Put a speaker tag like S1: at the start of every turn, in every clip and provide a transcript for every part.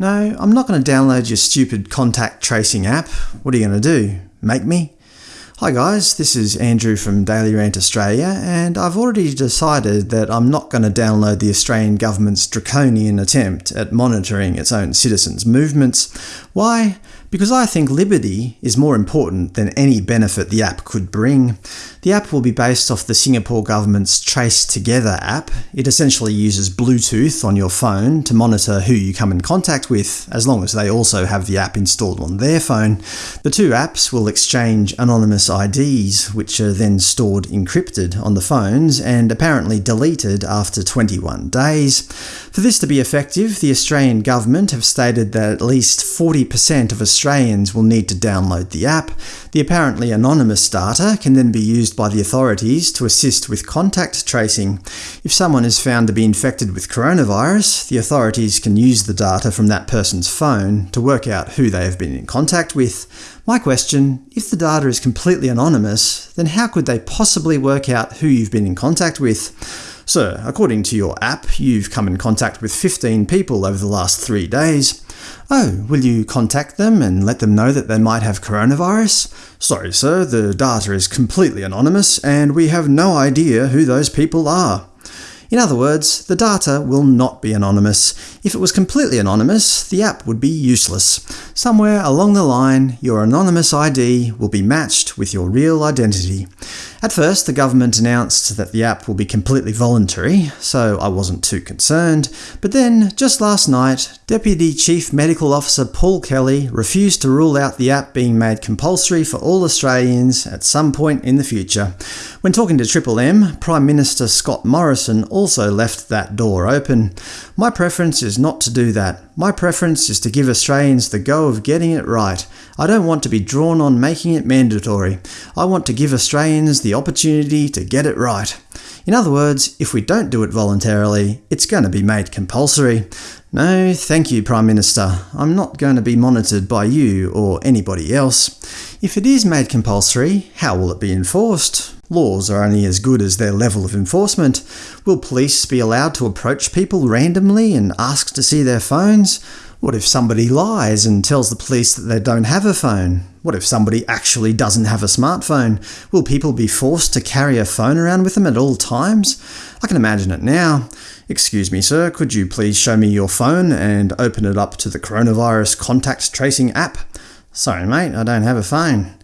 S1: No, I'm not going to download your stupid contact tracing app. What are you going to do? Make me? Hi guys, this is Andrew from Daily Rant Australia, and I've already decided that I'm not going to download the Australian government's draconian attempt at monitoring its own citizens' movements. Why? Because I think liberty is more important than any benefit the app could bring. The app will be based off the Singapore government's Trace Together app. It essentially uses Bluetooth on your phone to monitor who you come in contact with, as long as they also have the app installed on their phone. The two apps will exchange anonymous IDs, which are then stored encrypted on the phones and apparently deleted after 21 days. For this to be effective, the Australian government have stated that at least 40% of Australians will need to download the app. The apparently anonymous data can then be used by the authorities to assist with contact tracing. If someone is found to be infected with coronavirus, the authorities can use the data from that person's phone to work out who they have been in contact with. My question, if the data is completely anonymous, then how could they possibly work out who you've been in contact with? So, according to your app, you've come in contact with 15 people over the last three days. Oh, will you contact them and let them know that they might have coronavirus? Sorry sir, the data is completely anonymous, and we have no idea who those people are. In other words, the data will not be anonymous. If it was completely anonymous, the app would be useless. Somewhere along the line, your anonymous ID will be matched with your real identity. At first, the government announced that the app will be completely voluntary, so I wasn't too concerned, but then, just last night, Deputy Chief Medical Officer Paul Kelly refused to rule out the app being made compulsory for all Australians at some point in the future. When talking to Triple M, Prime Minister Scott Morrison also left that door open. My preference is not to do that. My preference is to give Australians the go of getting it right. I don't want to be drawn on making it mandatory. I want to give Australians the opportunity to get it right. In other words, if we don't do it voluntarily, it's going to be made compulsory. No, thank you, Prime Minister. I'm not going to be monitored by you or anybody else. If it is made compulsory, how will it be enforced? Laws are only as good as their level of enforcement. Will police be allowed to approach people randomly and ask to see their phones? What if somebody lies and tells the police that they don't have a phone? What if somebody actually doesn't have a smartphone? Will people be forced to carry a phone around with them at all times? I can imagine it now. Excuse me, sir, could you please show me your phone and open it up to the coronavirus contact tracing app? Sorry mate, I don't have a phone.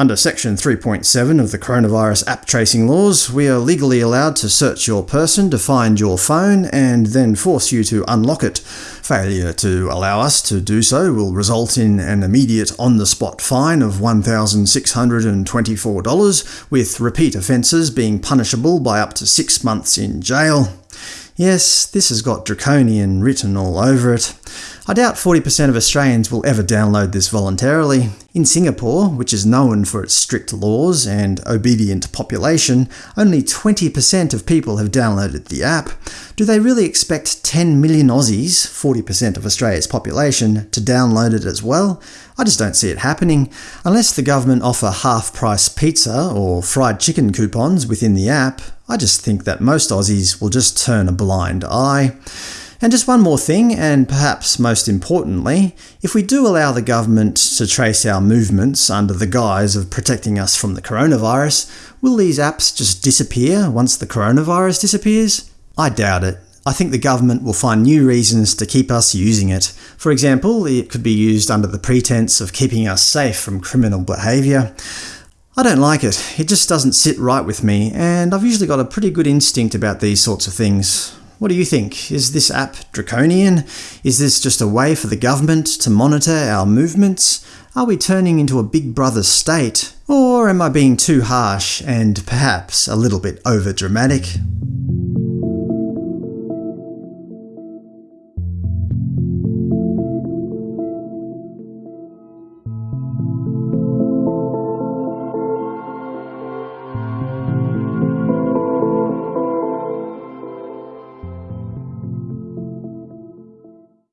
S1: Under Section 3.7 of the Coronavirus App Tracing Laws, we are legally allowed to search your person to find your phone and then force you to unlock it. Failure to allow us to do so will result in an immediate on-the-spot fine of $1,624, with repeat offences being punishable by up to six months in jail. Yes, this has got draconian written all over it. I doubt 40% of Australians will ever download this voluntarily. In Singapore, which is known for its strict laws and obedient population, only 20% of people have downloaded the app. Do they really expect 10 million Aussies, 40% of Australia's population, to download it as well? I just don't see it happening. Unless the government offer half-price pizza or fried chicken coupons within the app, I just think that most Aussies will just turn a blind eye. And just one more thing, and perhaps most importantly, if we do allow the government to trace our movements under the guise of protecting us from the coronavirus, will these apps just disappear once the coronavirus disappears? I doubt it. I think the government will find new reasons to keep us using it. For example, it could be used under the pretense of keeping us safe from criminal behaviour. I don't like it. It just doesn't sit right with me, and I've usually got a pretty good instinct about these sorts of things. What do you think? Is this app draconian? Is this just a way for the government to monitor our movements? Are we turning into a big brother state? Or am I being too harsh and perhaps a little bit over-dramatic?